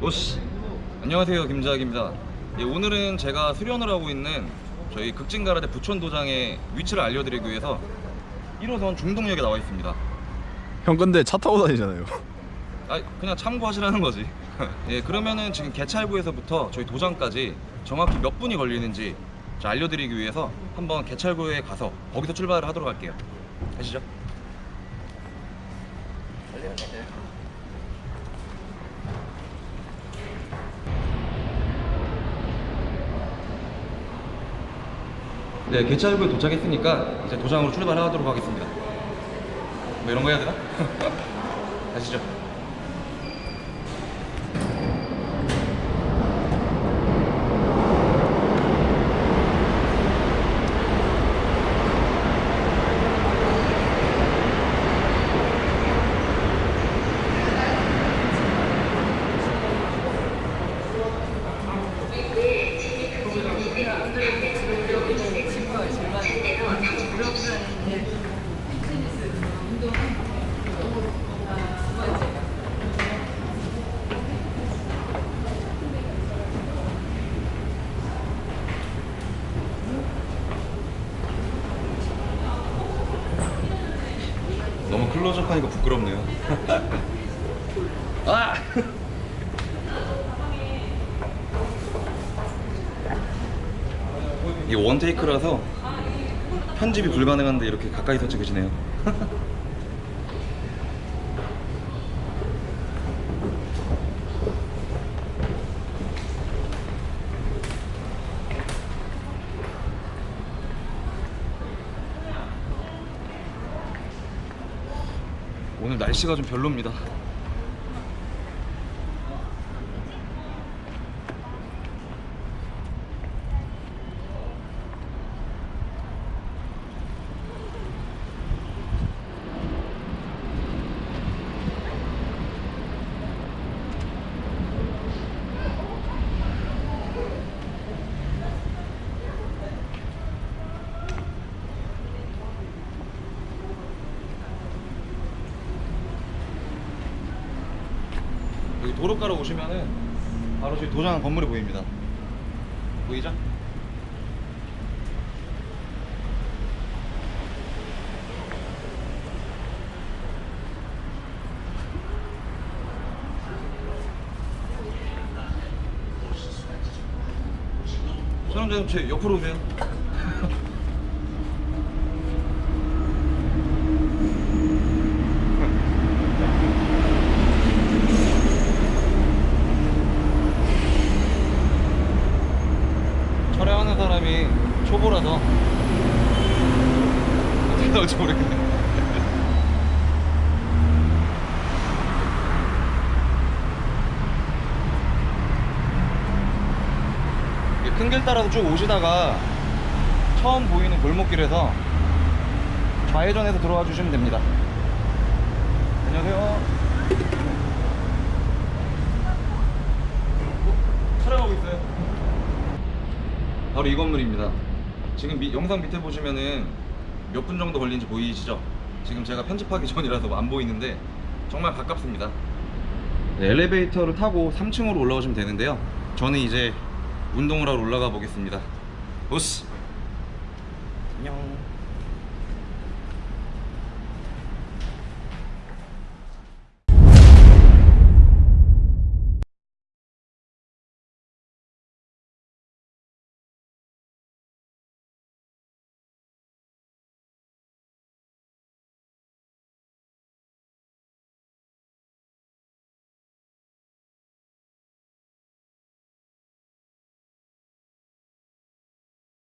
오씨. 안녕하세요 김자학입니다. 예, 오늘은 제가 수련을 하고 있는 저희 극진가라데 부천도장의 위치를 알려드리기 위해서 1호선 중동역에 나와 있습니다. 형 근데 차 타고 다니잖아요. 아 그냥 참고하시라는 거지. 예 그러면은 지금 개찰구에서부터 저희 도장까지 정확히 몇 분이 걸리는지 저 알려드리기 위해서 한번 개찰구에 가서 거기서 출발을 하도록 할게요. 가시죠 네, 개찰구에 도착했으니까 이제 도장으로 출발하도록 하겠습니다. 뭐 이런 거 해야 되나? 가시죠. 너무 클로즈업 하니까 부끄럽네요. 아! 이게 원테이크라서 편집이 불가능한데 이렇게 가까이서 찍으시네요. 오늘 날씨가 좀 별로입니다. 여기 도로가로 오시면은 바로 저기 도장 건물이 보입니다. 보이죠? 제 옆으로 오세요. 촬영하는 사람이 초보라서 어떻게 나올지 모르겠네. 큰 길 따라서 쭉 오시다가 처음 보이는 골목길에서 좌회전해서 들어와 주시면 됩니다. 안녕하세요. 촬영하고 있어요? 바로 이 건물입니다. 지금 미- 영상 밑에 보시면은 몇 분 정도 걸린지 보이시죠? 지금 제가 편집하기 전이라서 안 보이는데 정말 가깝습니다. 네, 엘리베이터를 타고 3층으로 올라오시면 되는데요. 저는 이제 운동을 하러 올라가 보겠습니다. 오스! 안녕.